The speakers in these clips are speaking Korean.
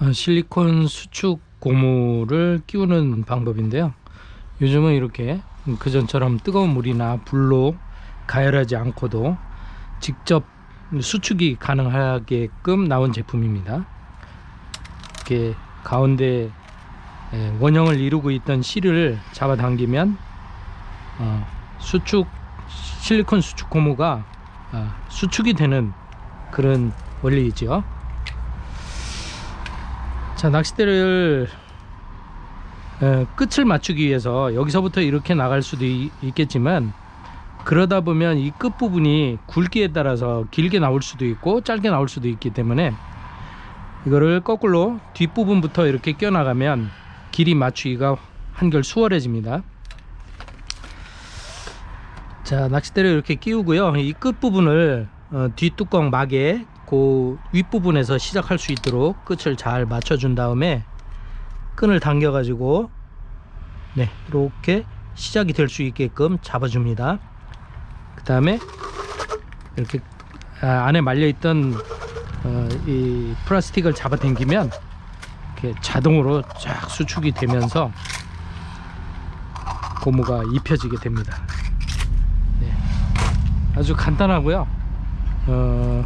아, 실리콘 수축 고무를 끼우는 방법인데요. 요즘은 이렇게 그전처럼 뜨거운 물이나 불로 가열하지 않고도 직접 수축이 가능하게끔 나온 제품입니다. 이렇게 가운데 예, 원형을 이루고 있던 실을 잡아당기면 어, 수축 실리콘 수축 고무가 어, 수축이 되는 그런 원리이죠. 자 낚싯대를 에, 끝을 맞추기 위해서 여기서부터 이렇게 나갈 수도 있, 있겠지만 그러다 보면 이 끝부분이 굵기에 따라서 길게 나올 수도 있고 짧게 나올 수도 있기 때문에 이거를 거꾸로 뒷부분부터 이렇게 껴나가면 길이 맞추기가 한결 수월해집니다 자 낚싯대를 이렇게 끼우고요. 이 끝부분을 어, 뒷뚜껑 막에 그 윗부분에서 시작할 수 있도록 끝을 잘 맞춰 준 다음에 끈을 당겨 가지고 네 이렇게 시작이 될 수 있게끔 잡아줍니다. 그 다음에 이렇게 아, 안에 말려 있던 어, 이 플라스틱을 잡아 당기면 이렇게 자동으로 쫙 수축이 되면서 고무가 입혀지게 됩니다 네. 아주 간단하고요. 어,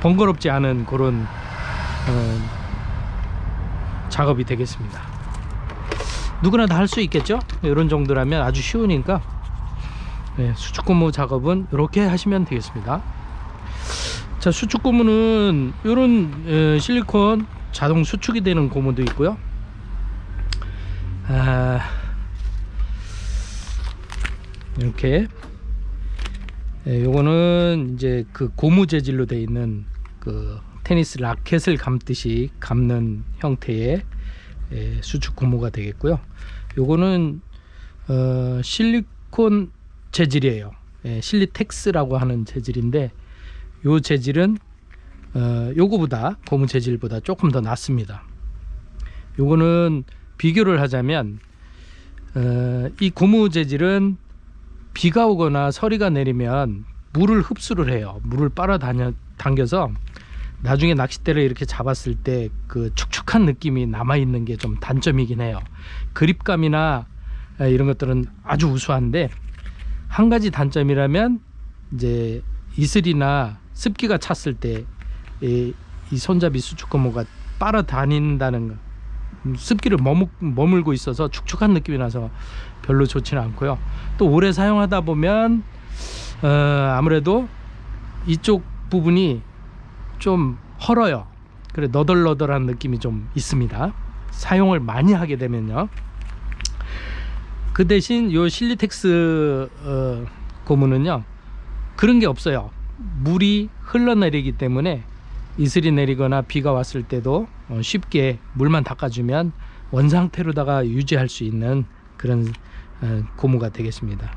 번거롭지 않은 그런 어, 작업이 되겠습니다. 누구나 다 할 수 있겠죠? 이런 정도라면 아주 쉬우니까. 네, 수축고무 작업은 이렇게 하시면 되겠습니다. 자 수축 고무는 이런 에, 실리콘 자동 수축이 되는 고무도 있고요. 아, 이렇게 예, 요거는 이제 그 고무 재질로 되어 있는 그 테니스 라켓을 감듯이 감는 형태의 예, 수축 고무가 되겠고요. 요거는 어, 실리콘 재질이에요. 예, 실리텍스라고 하는 재질인데 요 재질은 어, 요거보다 고무 재질보다 조금 더 낫습니다. 요거는 비교를 하자면 어, 이 고무 재질은 비가 오거나 서리가 내리면 물을 흡수를 해요. 물을 빨아 당겨서 나중에 낚싯대를 이렇게 잡았을 때 그 축축한 느낌이 남아 있는 게 좀 단점이긴 해요. 그립감이나 이런 것들은 아주 우수한데 한 가지 단점이라면 이제 이슬이나 습기가 찼을 때이 손잡이 수축 고무가 빨아 다닌다는 거 습기를 머물, 머물 고 있어서 축축한 느낌이 나서 별로 좋지는 않고요. 또 오래 사용하다 보면 어, 아무래도 이쪽 부분이 좀 헐어요. 그래 너덜너덜한 느낌이 좀 있습니다. 사용을 많이 하게 되면요. 그 대신 요 실리텍스 어, 고무는요 그런 게 없어요. 물이 흘러내리기 때문에 이슬이 내리거나 비가 왔을 때도 어, 쉽게 물만 닦아주면 원상태로다가 유지할 수 있는 그런 어, 고무가 되겠습니다.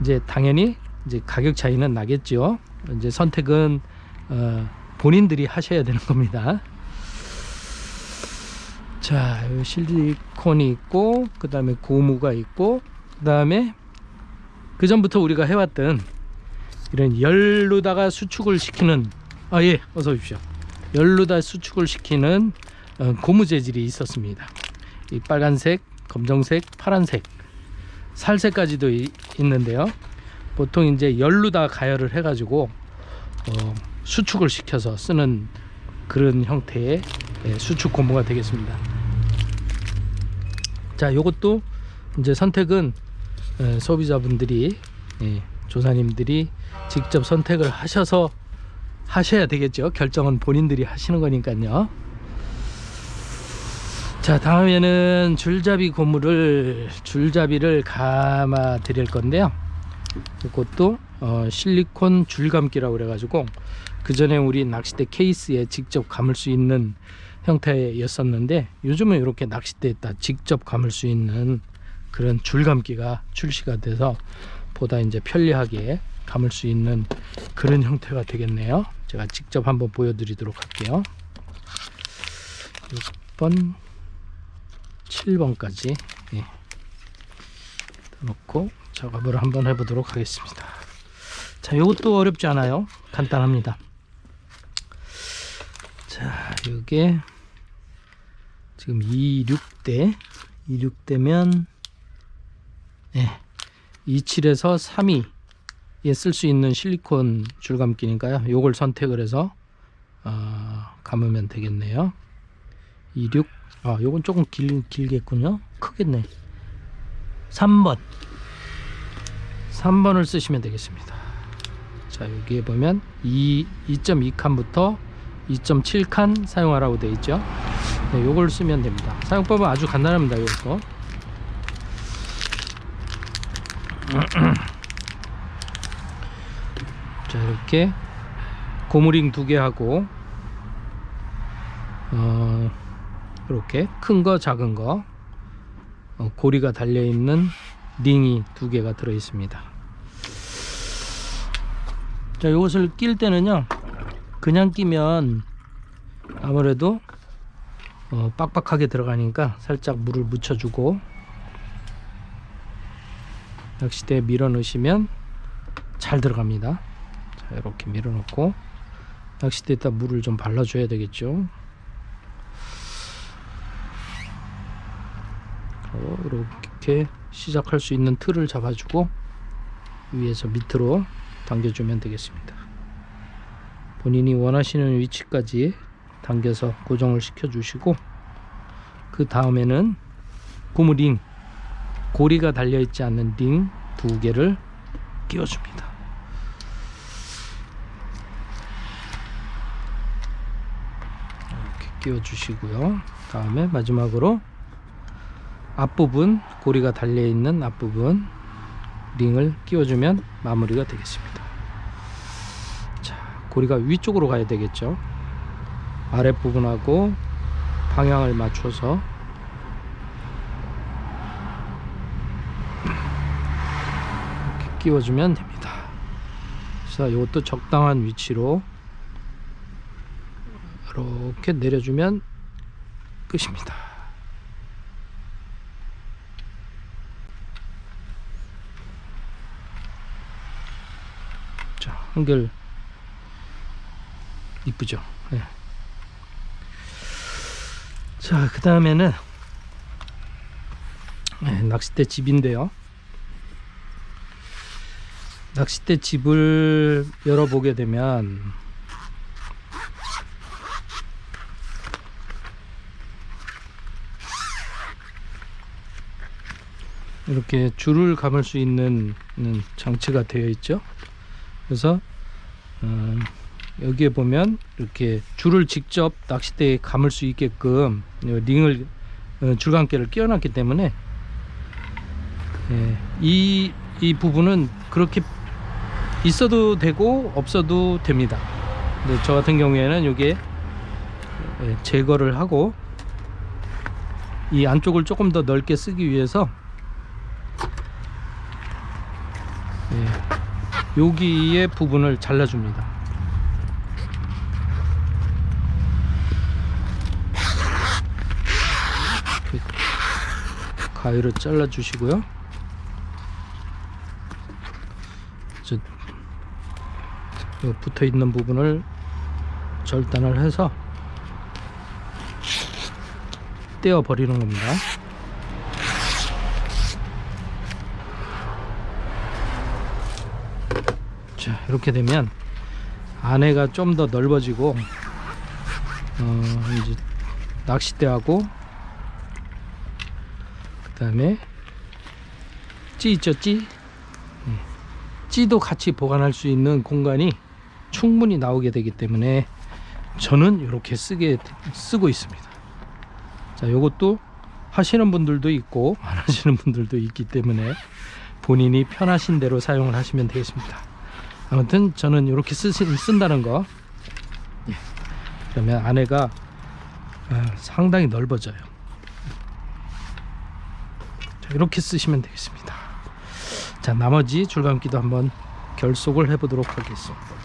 이제 당연히 이제 가격 차이는 나겠죠. 이제 선택은 어, 본인들이 하셔야 되는 겁니다. 자, 실리콘이 있고, 그 다음에 고무가 있고, 그 다음에 그 전부터 우리가 해왔던 이런 열로다가 수축을 시키는 아 예 어서 오십시오. 열로다 수축을 시키는 어, 고무 재질이 있었습니다. 이 빨간색 검정색 파란색 살색까지도 이, 있는데요. 보통 이제 열로다 가열을 해 가지고 어, 수축을 시켜서 쓰는 그런 형태의 예, 수축 고무가 되겠습니다. 자 요것도 이제 선택은 예, 소비자분들이 예, 조사님들이 직접 선택을 하셔서 하셔야 되겠죠. 결정은 본인들이 하시는 거니까요. 자 다음에는 줄잡이 고무를 줄잡이를 감아 드릴 건데요. 이것도 어, 실리콘 줄감기라고 그래 가지고 그 전에 우리 낚싯대 케이스에 직접 감을 수 있는 형태였었는데 요즘은 이렇게 낚싯대에다 직접 감을 수 있는 그런 줄감기가 출시가 돼서 보다 이제 편리하게 감을 수 있는 그런 형태가 되겠네요 제가 직접 한번 보여드리도록 할게요 6번 7번까지 예. 놓고 작업을 한번 해보도록 하겠습니다 자, 이것도 어렵지 않아요. 간단합니다. 자, 요게 지금 26대 26대면 예. 27에서 3위에 쓸 수 있는 실리콘 줄감기니까요. 요걸 선택을 해서 어, 감으면 되겠네요. 26 아, 요건 조금 길, 길겠군요. 크겠네. 3번 3번을 쓰시면 되겠습니다. 자, 여기에 보면 2, 2.2칸부터 2.7칸 사용하라고 되어 있죠. 네, 요걸 쓰면 됩니다. 사용법은 아주 간단합니다. 요거. 자, 이렇게 고무링 두 개 하고 어, 이렇게 큰 거, 작은 거 어, 고리가 달려 있는 링이 두 개가 들어 있습니다. 자, 이것을 낄 때는요. 그냥 끼면 아무래도 어, 빡빡하게 들어가니까 살짝 물을 묻혀주고 낚시대에 밀어 넣으시면 잘 들어갑니다. 자, 이렇게 밀어 넣고 낚시대에다 물을 좀 발라줘야 되겠죠. 어, 이렇게 시작할 수 있는 틀을 잡아주고 위에서 밑으로 당겨주면 되겠습니다. 본인이 원하시는 위치까지 당겨서 고정을 시켜 주시고 그 다음에는 고무링 고리가 달려 있지 않는 링 두 개를 끼워줍니다. 끼워 주시고요. 다음에 마지막으로 앞부분 고리가 달려 있는 앞부분 링을 끼워주면 마무리가 되겠습니다. 자, 고리가 위쪽으로 가야 되겠죠. 아랫부분하고 방향을 맞춰서 이렇게 끼워주면 됩니다. 자, 이것도 적당한 위치로 이렇게 내려주면 끝입니다. 자, 한결 이쁘죠? 네. 자, 그 다음에는 네, 낚싯대 집인데요. 낚싯대 집을 열어보게 되면 이렇게 줄을 감을 수 있는 음, 장치가 되어 있죠. 그래서 어, 여기에 보면 이렇게 줄을 직접 낚싯대에 감을 수 있게끔 링을 어, 줄감개를 끼워놨기 때문에 예, 이, 이 부분은 그렇게 있어도 되고 없어도 됩니다. 근데 저 같은 경우에는 이게 예, 제거를 하고 이 안쪽을 조금 더 넓게 쓰기 위해서 예, 여기의 부분을 잘라줍니다. 가위로 잘라 주시고요. 저, 붙어 있는 부분을 절단을 해서 떼어 버리는 겁니다. 자 이렇게 되면 안에가 좀 더 넓어지고 어 이제 낚싯대하고 그 다음에 찌 있죠 찌? 예. 찌도 같이 보관할 수 있는 공간이 충분히 나오게 되기 때문에 저는 이렇게 쓰게 쓰고 있습니다. 자 요것도 하시는 분들도 있고 안 하시는 분들도 있기 때문에 본인이 편하신 대로 사용을 하시면 되겠습니다 아무튼 저는 이렇게 쓰, 쓴다는 거. 예. 그러면 안에가 아, 상당히 넓어져요. 자, 이렇게 쓰시면 되겠습니다. 자 나머지 줄감기도 한번 결속을 해 보도록 하겠습니다